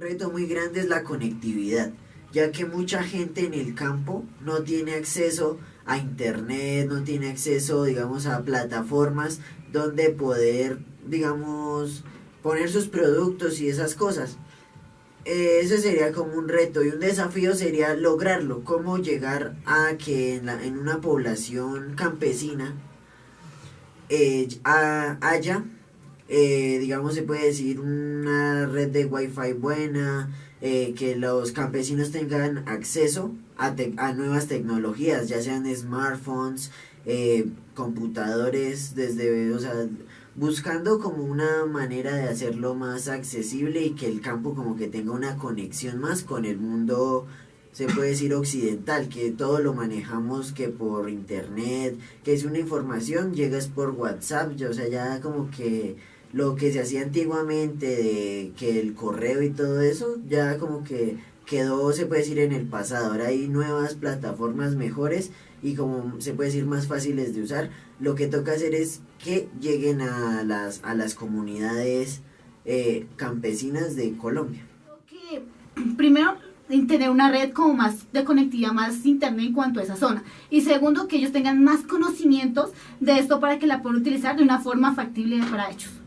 reto muy grande es la conectividad, ya que mucha gente en el campo no tiene acceso a internet, no tiene acceso, digamos, a plataformas donde poder, digamos, poner sus productos y esas cosas. Eh, ese sería como un reto y un desafío sería lograrlo, cómo llegar a que en una población campesina eh, haya, eh, digamos, se puede decir, una red de wifi buena, que los campesinos tengan acceso a, a, nuevas tecnologías, ya sean smartphones, computadores, desde, o sea, buscando como una manera de hacerlo más accesible y que el campo como que tenga una conexión más con el mundo se puede decir occidental, que todo lo manejamos que por internet, que es una información, llegas por WhatsApp, o sea, ya como que lo que se hacía antiguamente de que el correo y todo eso, ya como que quedó, se puede decir, en el pasado. Ahora hay nuevas plataformas mejores y como se puede decir más fáciles de usar, lo que toca hacer es que lleguen a las, a las comunidades eh, campesinas de Colombia. Primero, tener una red como más de conectividad, más internet en cuanto a esa zona. Y segundo, que ellos tengan más conocimientos de esto para que la puedan utilizar de una forma factible para ellos.